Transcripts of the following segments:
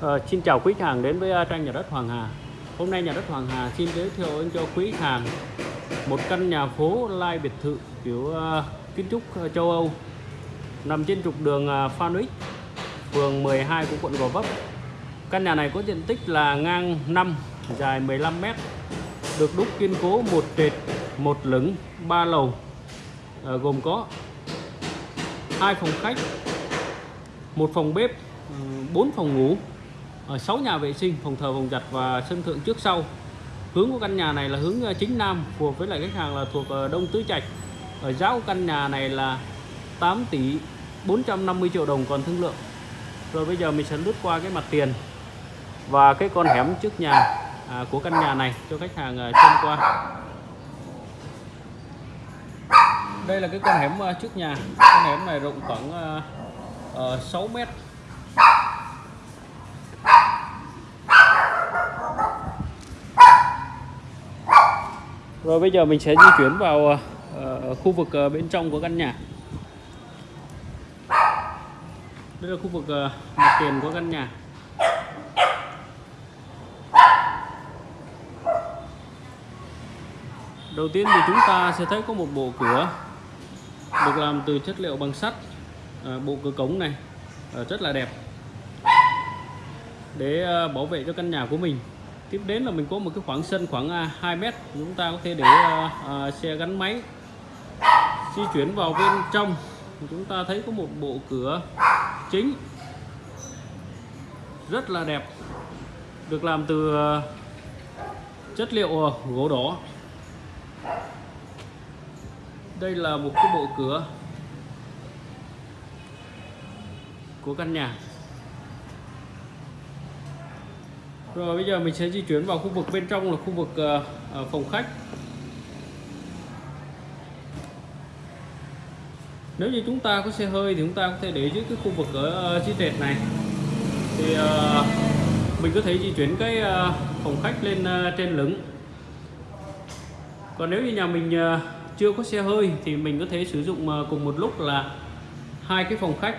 Ờ, xin chào quý khách hàng đến với ờ, trang nhà đất Hoàng Hà. Hôm nay nhà đất Hoàng Hà xin giới thiệu đến cho quý khách hàng một căn nhà phố lai biệt thự kiểu uh, kiến trúc châu Âu nằm trên trục đường uh, Phan Huy, phường 12 của quận Gò Vấp. Căn nhà này có diện tích là ngang 5, dài 15 m, được đúc kiên cố một trệt, một lửng, ba lầu, uh, gồm có hai phòng khách, một phòng bếp, ừ, 4 phòng ngủ, Ờ, ở 6 nhà vệ sinh, phòng thờ, phòng giặt và sân thượng trước sau. Hướng của căn nhà này là hướng ờ, chính nam, phù hợp với lại khách hàng là thuộc ờ, Đông Tứ Trạch. Ở giá của căn nhà này là 8 tỷ 450 triệu đồng còn thương lượng. Rồi bây giờ mình sẽ lướt qua cái mặt tiền và cái con hẻm trước nhà à, của căn nhà này cho khách hàng xem qua. Đây là cái con hẻm trước nhà. Con hẻm này rộng khoảng uh, uh, 6 mét Rồi bây giờ mình sẽ di chuyển vào uh, khu vực uh, bên trong của căn nhà. Đây là khu vực uh, mặt tiền của căn nhà. Đầu tiên thì chúng ta sẽ thấy có một bộ cửa được làm từ chất liệu bằng sắt. Uh, bộ cửa cống này uh, rất là đẹp để uh, bảo vệ cho căn nhà của mình tiếp đến là mình có một cái khoảng sân khoảng à, 2 mét. Chúng ta có thể để uh, uh, xe gắn máy di chuyển vào bên trong. Chúng ta thấy có một bộ cửa chính rất là đẹp được làm từ chất liệu gỗ đỏ. Đây là một cái bộ cửa của căn nhà. Rồi bây giờ mình sẽ di chuyển vào khu vực bên trong là khu vực uh, phòng khách. Nếu như chúng ta có xe hơi thì chúng ta có thể để dưới cái khu vực ở ờ, uh, trệt này. Thì uh, mình có thể di chuyển cái uh, phòng khách lên uh, trên lửng. Còn nếu như nhà mình uh, chưa có xe hơi thì mình có thể sử dụng uh, cùng một lúc là hai cái phòng khách.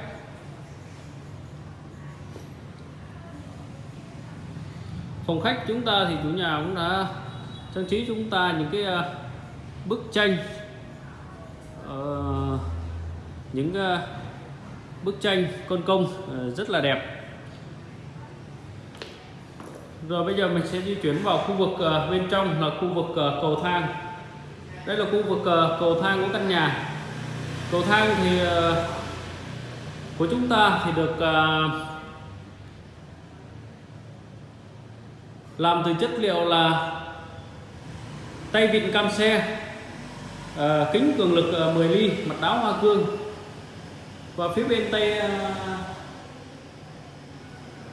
Phòng khách chúng ta thì chủ nhà cũng đã trang trí chúng ta những cái à, bức tranh. Uh, những uh, bức tranh con công uh, rất là đẹp. Rồi bây giờ mình sẽ di chuyển vào khu vực uh, bên trong là khu vực uh, cầu thang. Đây là khu vực uh, cầu thang của căn nhà. Cầu thang thì uh, của chúng ta thì được uh, làm từ chất liệu là tay vịn cam xe à, kính cường lực ờ, 10 ly mặt đáo hoa cương. Và phía bên tay à,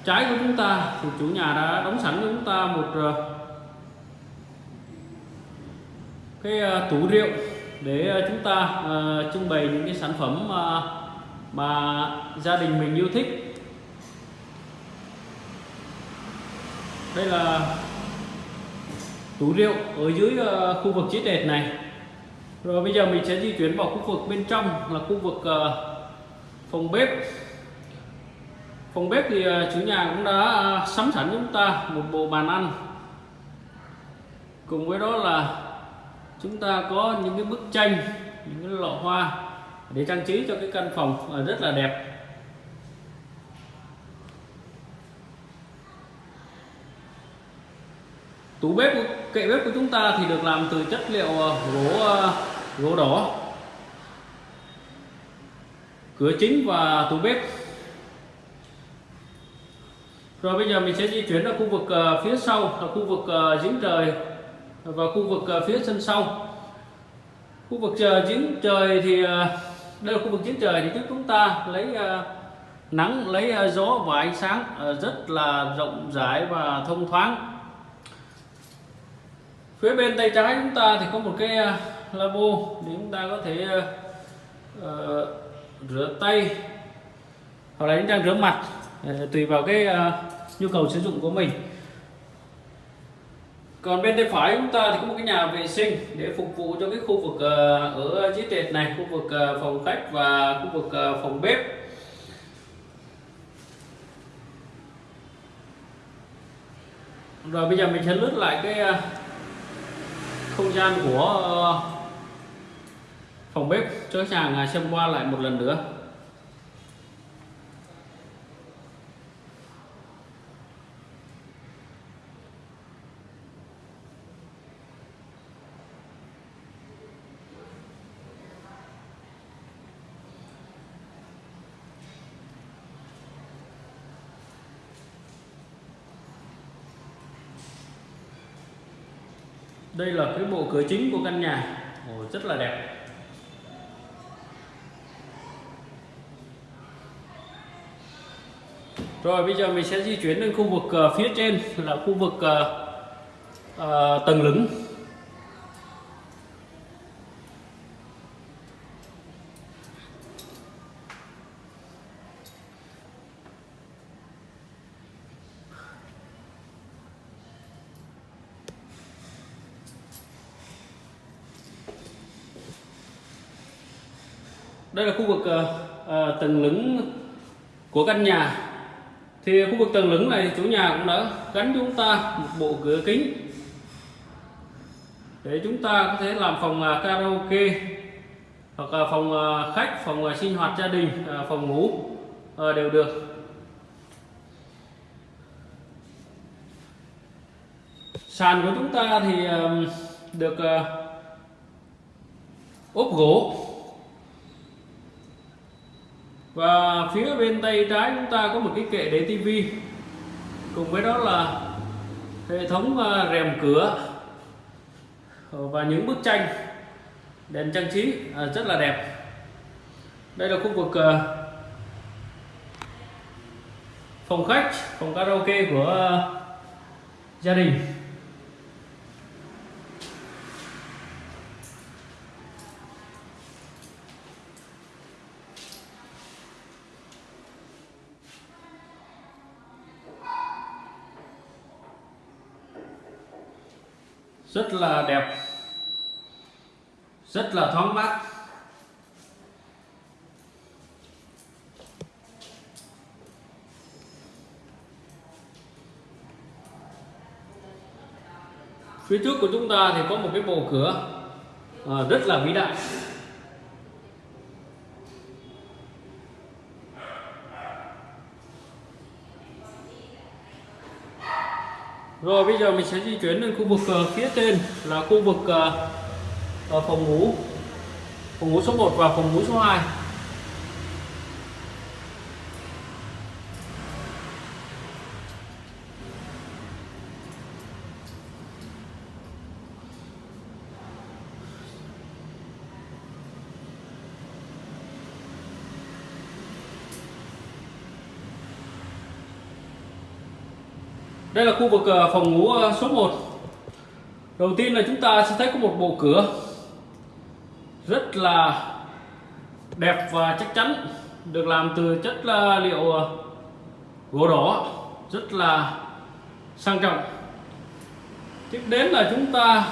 trái của chúng ta thì chủ nhà đã đóng sẵn cho chúng ta một à, cái à, tủ rượu để chúng ta à, trưng bày những cái sản phẩm à, mà gia đình mình yêu thích. Đây là tủ rượu ở dưới ờ, khu vực chiếc đệt này. Rồi bây giờ mình sẽ di chuyển vào khu vực bên trong là khu vực ờ, phòng bếp. Phòng bếp thì ờ, chủ nhà cũng đã sắm sẵn chúng ta một bộ bàn ăn. Cùng với đó là chúng ta có những cái bức tranh, những cái lọ hoa để trang trí cho cái căn phòng rất là đẹp. Tủ bếp kệ bếp của chúng ta thì được làm từ chất liệu ờ, gỗ ờ, gỗ đỏ. Cửa chính và tủ bếp. Rồi bây giờ mình sẽ di chuyển ra khu vực ờ, phía sau, là khu vực giếng trời và khu vực phía sân sau. Khu vực giếng trời thì đây là khu vực giếng trời thì trước chúng ta lấy nắng, lấy gió và ánh sáng rất là rộng rãi và thông thoáng phía bên tay trái chúng ta thì có một cái à, labo lavabo để chúng ta có thể uh, rửa tay. Hoặc là chúng ta rửa mặt uh, tùy vào cái uh, nhu cầu sử dụng của mình. Còn bên tay phải chúng ta thì có một cái nhà vệ sinh để phục vụ cho cái khu vực uh, ở dưới trệt này khu vực uh, phòng khách và khu vực uh, phòng bếp. Rồi bây giờ mình sẽ lướt lại cái không gian của ờ, phòng bếp cho khách hàng à, xem qua lại một lần nữa. Đây là cái bộ cửa chính của căn nhà. Ồ, rất là đẹp. Rồi bây giờ mình sẽ di chuyển đến khu vực uh, phía trên là khu vực uh, uh, tầng lửng. Đây là khu vực uh, tầng lửng của căn nhà. Thì khu vực tầng lửng này chủ nhà cũng đã gắn chúng ta một bộ cửa kính để chúng ta có thể làm phòng uh, karaoke hoặc là phòng uh, khách phòng uh, sinh hoạt gia đình uh, phòng ngủ uh, đều được. Sàn của chúng ta thì uh, được uh, ốp gỗ và phía bên tay trái chúng ta có một cái kệ để tivi. Cùng với đó là hệ thống à, rèm cửa. Và những bức tranh đèn trang trí à, rất là đẹp. Đây là khu vực à, phòng khách, phòng karaoke của gia đình. Rất là đẹp. Rất là thoáng mát. Phía trước của chúng ta thì có một cái bộ cửa à, rất là vĩ đại. Rồi bây giờ mình sẽ di chuyển lên khu vực uh, phía trên là khu vực uh, phòng ngủ. Phòng ngủ số 1 và phòng ngủ số 2 đây là khu vực ờ, phòng ngủ ờ, số 1 đầu tiên là chúng ta sẽ thấy có một bộ cửa. Rất là đẹp và chắc chắn, được làm từ chất là liệu gỗ đỏ. Rất là sang trọng. Tiếp đến là chúng ta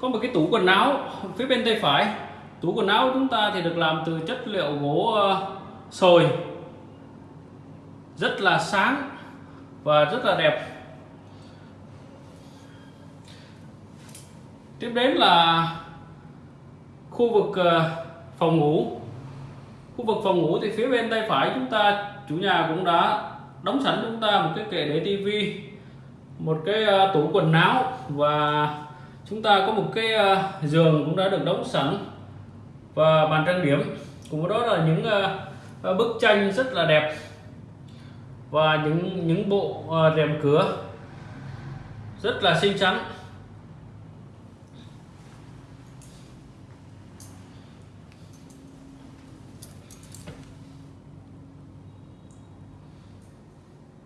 có một cái tủ quần áo phía bên tay phải. Tủ quần áo chúng ta thì được làm từ chất liệu gỗ sồi. Rất là sáng và rất là đẹp. Tiếp đến là khu vực ờ, phòng ngủ. Khu vực phòng ngủ thì phía bên tay phải chúng ta, chủ nhà cũng đã đóng sẵn chúng ta một cái kệ để tivi một cái ờ, tủ quần áo và chúng ta có một cái ờ, giường cũng đã được đóng sẵn và bàn trang điểm. Cùng với đó là những bức tranh rất là đẹp và những những bộ ờ, rèm cửa rất là xinh xắn.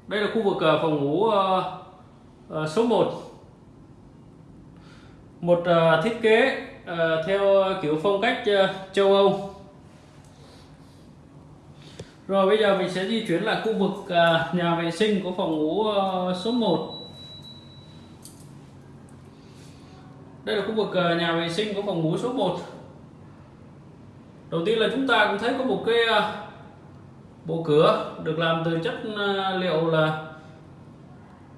Đây là khu vực ờ, phòng ngủ ờ, số 1 một thiết kế theo kiểu phong cách châu Âu rồi, bây giờ mình sẽ di chuyển lại khu vực à, ờ, ờ, nhà vệ sinh của phòng ngủ số 1 Đây là khu vực nhà vệ sinh của phòng ngủ số 1 Đầu tiên là chúng ta cũng thấy có một cái ờ, bộ cửa được làm từ chất liệu là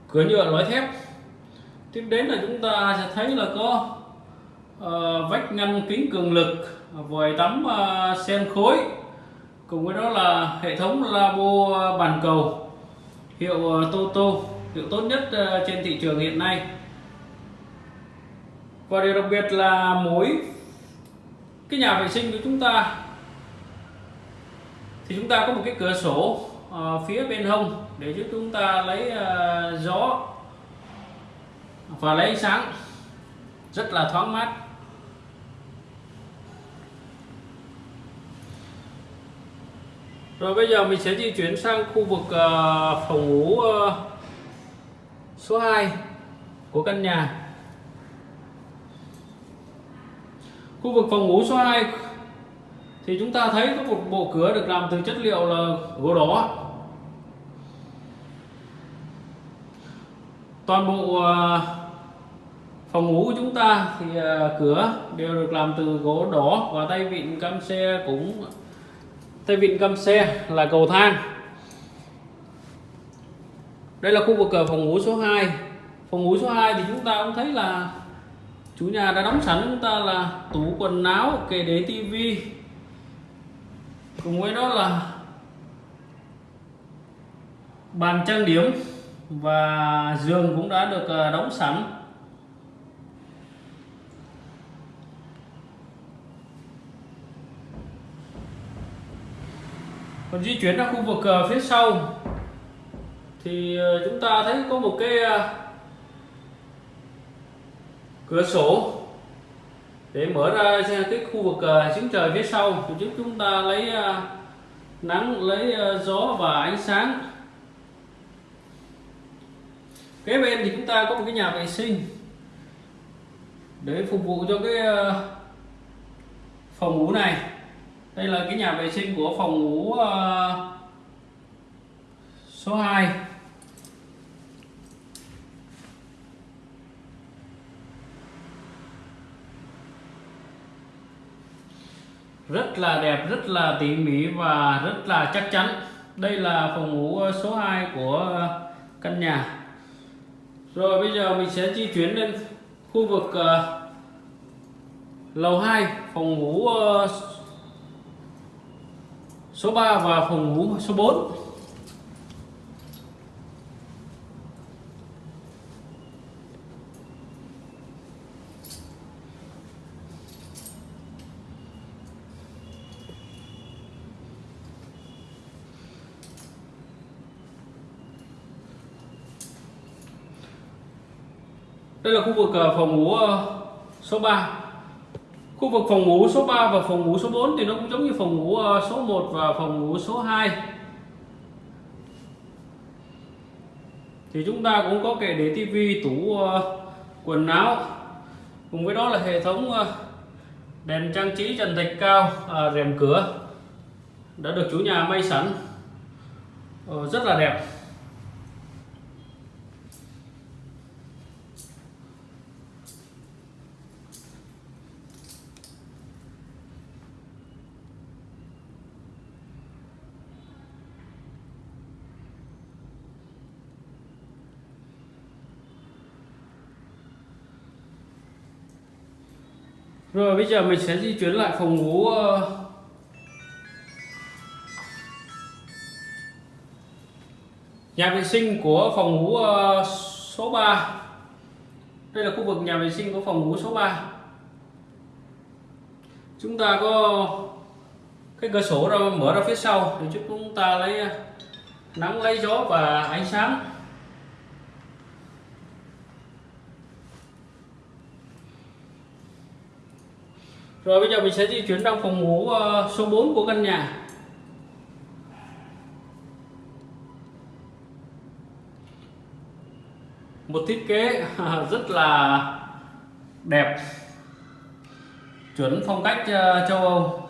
cửa nhựa lõi thép. Tiếp đến là chúng ta sẽ thấy là có vách ngăn kính cường lực, vòi tắm sen khối cùng với đó là hệ thống labo bàn cầu. Hiệu ờ, Toto hiệu tốt nhất ờ, trên thị trường hiện nay. Và điều đặc biệt là mối cái nhà vệ sinh của chúng ta. Thì chúng ta có một cái cửa sổ uh, phía bên hông để giúp chúng ta lấy uh, gió và lấy ánh sáng. Rất là thoáng mát. Rồi bây giờ mình sẽ di chuyển sang khu vực ờ, phòng ngủ ờ, số 2 của căn nhà. Khu vực phòng ngủ số 2 thì chúng ta thấy có một bộ cửa được làm từ chất liệu là gỗ đỏ. Toàn bộ ờ, phòng ngủ của chúng ta thì cửa đều được làm từ gỗ đỏ và tay vịn, cam xe cũng tay vịn cầm xe là cầu thang. Đây là khu vực cửa phòng ngủ số 2 phòng ngủ số 2 thì chúng ta cũng thấy là chủ nhà đã đóng sẵn, chúng ta là tủ quần áo, kệ để tivi cùng với đó là bàn trang điểm và giường cũng đã được ờ, đóng sẵn. Còn di chuyển ra khu vực ờ, phía sau thì ờ, chúng ta thấy có một cái ờ, cửa sổ để mở ra cái khu vực uh, trời phía sau. Thì giúp chúng ta lấy nắng lấy gió và ánh sáng. Kế bên thì chúng ta có một cái nhà vệ sinh để phục vụ cho cái phòng ngủ này đây là cái nhà vệ sinh của phòng ngủ ờ, số 2 rất là đẹp rất là tỉ mỉ và rất là chắc chắn. Đây là phòng ngủ ờ, số 2 của ờ, căn nhà. Rồi bây giờ mình sẽ di chuyển lên khu vực uh, lầu 2 phòng ngủ uh, số 3 và phòng ngủ số 4 đây là khu vực à, phòng ngủ à, số 3 khu vực phòng ngủ số 3 và phòng ngủ số 4 thì nó cũng giống như phòng ngủ ờ, số 1 và phòng ngủ số 2 thì chúng ta cũng có kệ để tivi, tủ ờ, quần áo. Cùng với đó là hệ thống ờ, đèn trang trí trần thạch cao à, rèm cửa đã được chủ nhà may sẵn. Rất là đẹp. Rồi, bây giờ mình sẽ di chuyển lại phòng ngủ ờ. Nhà vệ sinh của phòng ngủ ờ, số 3 Đây là khu vực nhà vệ sinh của phòng ngủ số 3 Chúng ta có cái cửa sổ ra, mở ra phía sau, để giúp chúng ta lấy ờ, nắng, lấy gió và ánh sáng. Rồi bây giờ mình sẽ di chuyển sang phòng ngủ ờ, số 4 của căn nhà. Một thiết kế, rất là đẹp. Chuẩn phong cách ờ, châu Âu.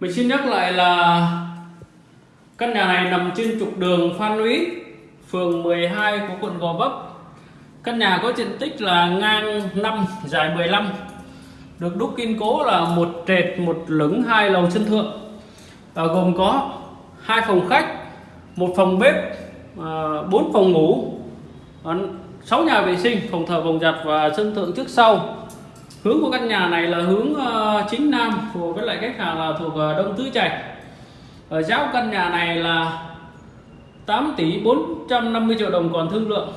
Mình xin nhắc lại là Căn nhà này nằm trên trục đường Phan Lũy, phường 12 của quận Gò Vấp. Căn nhà có diện tích là ngang 5, dài 15, được đúc kiên cố là một trệt một lửng hai lầu sân thượng. À, gồm có hai phòng khách một phòng bếp à, bốn phòng ngủ à, sáu nhà vệ sinh phòng thờ phòng giặt và sân thượng trước sau. Hướng của căn nhà này là hướng uh, chính nam của với lại khách hàng là thuộc uh, đông tứ trạch ở giá căn nhà này là 8 tỷ 450 triệu đồng còn thương lượng.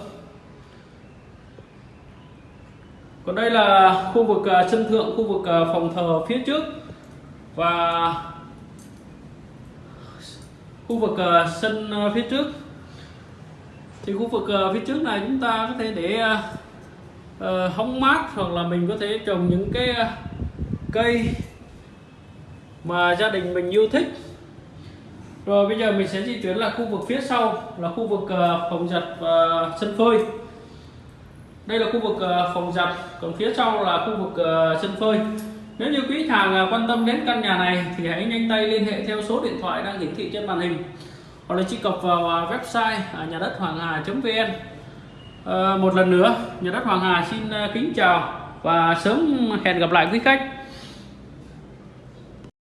Còn đây là khu vực à, sân thượng, khu vực à, phòng thờ phía trước và khu vực à, sân phía trước. Thì khu vực phía trước này chúng ta có thể để ờ, hóng mát hoặc là mình có thể trồng những cái cây mà gia đình mình yêu thích rồi bây giờ mình sẽ di chuyển là khu vực phía sau là khu vực ờ, phòng giặt và sân phơi. Đây là khu vực ờ, phòng giặt còn phía sau là khu vực sân phơi. Nếu như quý hàng quan tâm đến căn nhà này thì hãy nhanh tay liên hệ theo số điện thoại đang hiển thị trên màn hình hoặc là truy cập vào website nhà đất hoàng hà.vn à, một lần nữa nhà đất hoàng hà xin kính chào và sớm hẹn gặp lại quý khách.